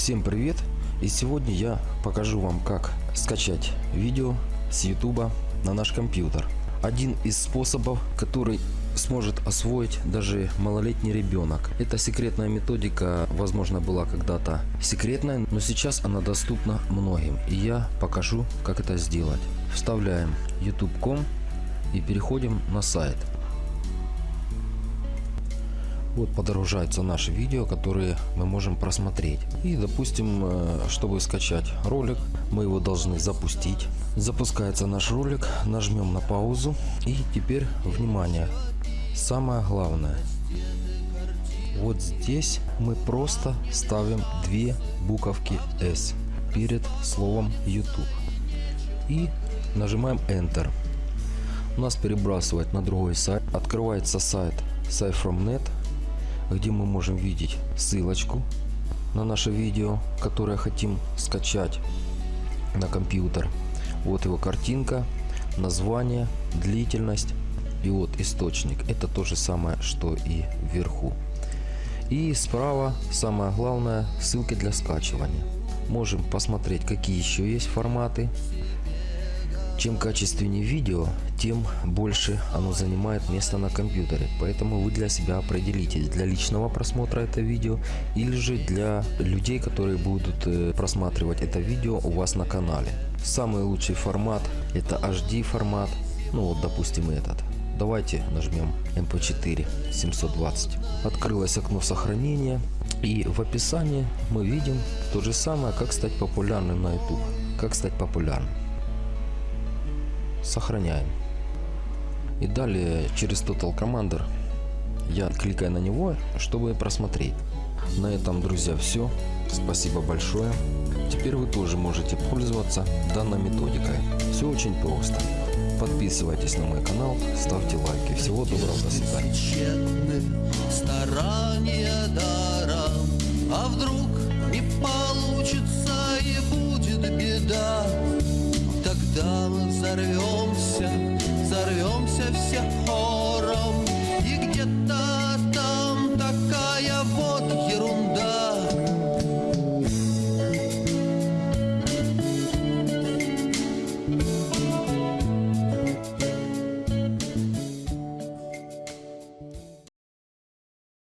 Всем привет! И сегодня я покажу вам, как скачать видео с YouTube на наш компьютер. Один из способов, который сможет освоить даже малолетний ребенок. Эта секретная методика, возможно, была когда-то секретной, но сейчас она доступна многим. И я покажу, как это сделать. Вставляем youtube.com и переходим на сайт. Вот подорожаются наши видео, которые мы можем просмотреть. И допустим, э, чтобы скачать ролик, мы его должны запустить. Запускается наш ролик, нажмем на паузу. И теперь, внимание, самое главное. Вот здесь мы просто ставим две буковки S перед словом YouTube. И нажимаем Enter. У нас перебрасывает на другой сайт. Открывается сайт SciFromNet где мы можем видеть ссылочку на наше видео, которое хотим скачать на компьютер. Вот его картинка, название, длительность и вот источник. Это то же самое, что и вверху. И справа самое главное ссылки для скачивания. Можем посмотреть какие еще есть форматы чем качественнее видео, тем больше оно занимает место на компьютере. Поэтому вы для себя определитесь, для личного просмотра это видео или же для людей, которые будут э, просматривать это видео у вас на канале. Самый лучший формат это HD формат, ну вот допустим этот. Давайте нажмем MP4 720. Открылось окно сохранения и в описании мы видим то же самое, как стать популярным на YouTube. Как стать популярным сохраняем. И далее через Total Commander я кликаю на него, чтобы просмотреть. На этом, друзья, все. Спасибо большое. Теперь вы тоже можете пользоваться данной методикой. Все очень просто. Подписывайтесь на мой канал, ставьте лайки. Всего доброго, до свидания. А вдруг не получится и будет беда. Тогда мы все